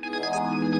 Música